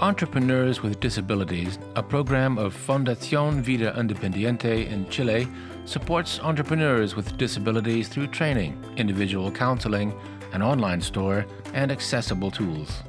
Entrepreneurs with Disabilities, a program of Fundación Vida Independiente in Chile, supports entrepreneurs with disabilities through training, individual counseling, an online store, and accessible tools.